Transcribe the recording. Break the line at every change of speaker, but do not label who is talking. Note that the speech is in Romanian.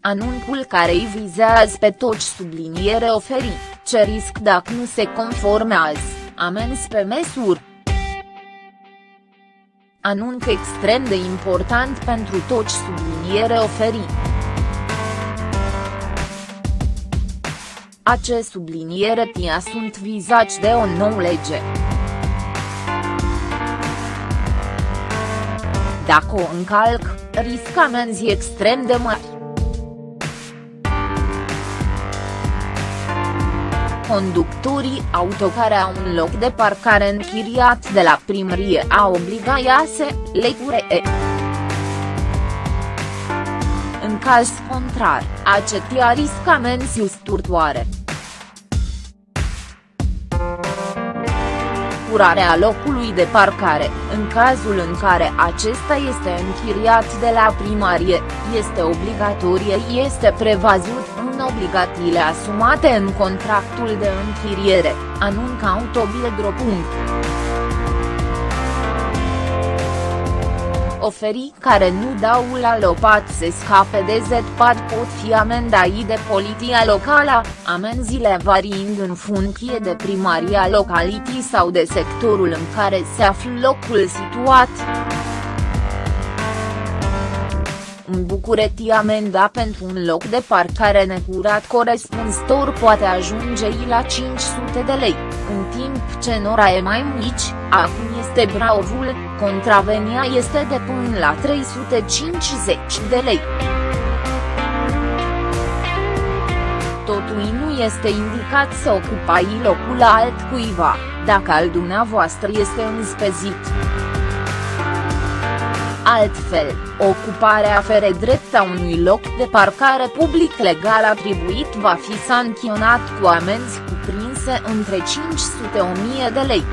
anunțul care îi vizează pe toți subliniere oferi, ce risc dacă nu se conformează, amenzi pe măsuri. Anunț extrem de important pentru toți subliniere oferi. Acest subliniere tia sunt vizați de o nouă lege. Dacă o încalc, risc amenzi extrem de mari. Conductorii auto care au un loc de parcare închiriat de la primărie au obligația să le curee. În caz contrar, acetia risc amenzi usturtoare. curarea locului de parcare, în cazul în care acesta este închiriat de la primarie, este obligatorie este prevăzut în obligațiile asumate în contractul de închiriere, anuncă Autobiedro. oferii care nu dau la lopat să scape de ZPAD pot fi amendai de poliția locală, amenziile variind în funcție de primaria localității sau de sectorul în care se află locul situat. În București amenda pentru un loc de parcare necurat corespunzător poate ajunge la 500 de lei, în timp ce în e mai mici, acum este Braovul, contravenia este de până la 350 de lei. Totul nu este indicat să ocupai locul altcuiva, dacă al dumneavoastră este înspezit. Altfel, ocuparea afere drept a unui loc de parcare public legal atribuit va fi sancționat cu amenzi cuprinse între 500-1000 de lei.